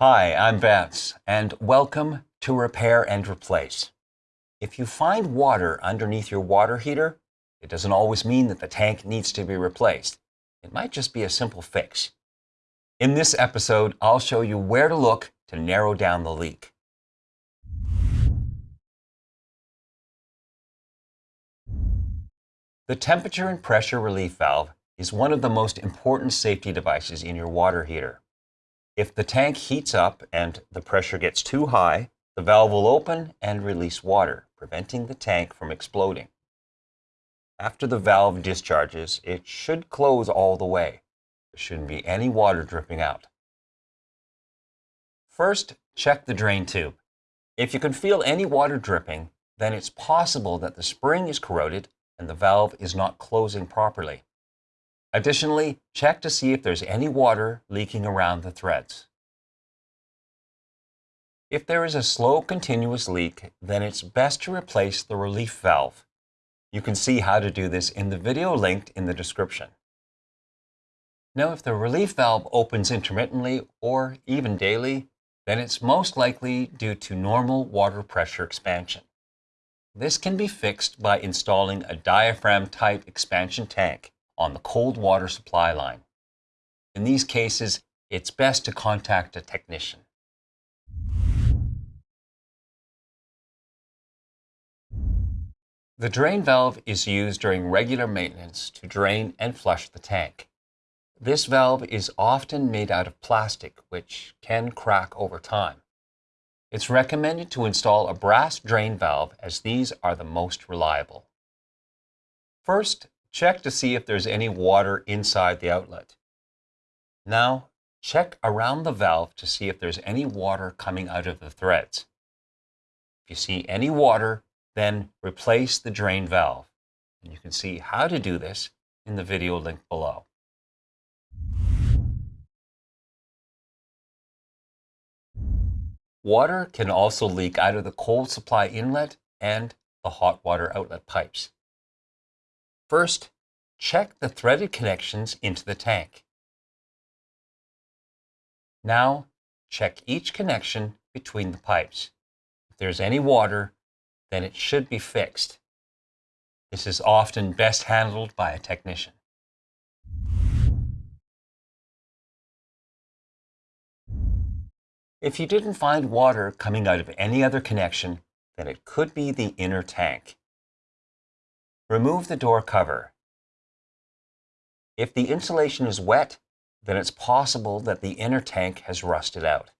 Hi, I'm Vance, and welcome to Repair and Replace. If you find water underneath your water heater, it doesn't always mean that the tank needs to be replaced. It might just be a simple fix. In this episode, I'll show you where to look to narrow down the leak. The temperature and pressure relief valve is one of the most important safety devices in your water heater. If the tank heats up and the pressure gets too high, the valve will open and release water, preventing the tank from exploding. After the valve discharges, it should close all the way. There shouldn't be any water dripping out. First, check the drain tube. If you can feel any water dripping, then it's possible that the spring is corroded and the valve is not closing properly. Additionally, check to see if there's any water leaking around the threads. If there is a slow continuous leak, then it's best to replace the relief valve. You can see how to do this in the video linked in the description. Now, if the relief valve opens intermittently or even daily, then it's most likely due to normal water pressure expansion. This can be fixed by installing a diaphragm-type expansion tank on the cold water supply line. In these cases, it's best to contact a technician. The drain valve is used during regular maintenance to drain and flush the tank. This valve is often made out of plastic, which can crack over time. It's recommended to install a brass drain valve as these are the most reliable. First, Check to see if there's any water inside the outlet. Now, check around the valve to see if there's any water coming out of the threads. If you see any water, then replace the drain valve. And you can see how to do this in the video link below. Water can also leak out of the cold supply inlet and the hot water outlet pipes. First, check the threaded connections into the tank. Now, check each connection between the pipes. If there's any water, then it should be fixed. This is often best handled by a technician. If you didn't find water coming out of any other connection, then it could be the inner tank. Remove the door cover. If the insulation is wet, then it's possible that the inner tank has rusted out.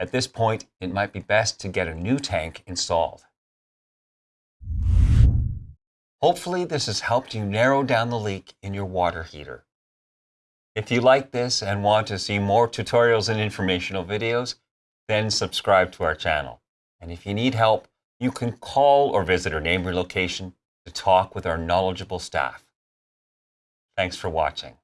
At this point, it might be best to get a new tank installed. Hopefully this has helped you narrow down the leak in your water heater. If you like this and want to see more tutorials and informational videos, then subscribe to our channel. And if you need help, you can call or visit our neighboring location to talk with our knowledgeable staff. Thanks for watching.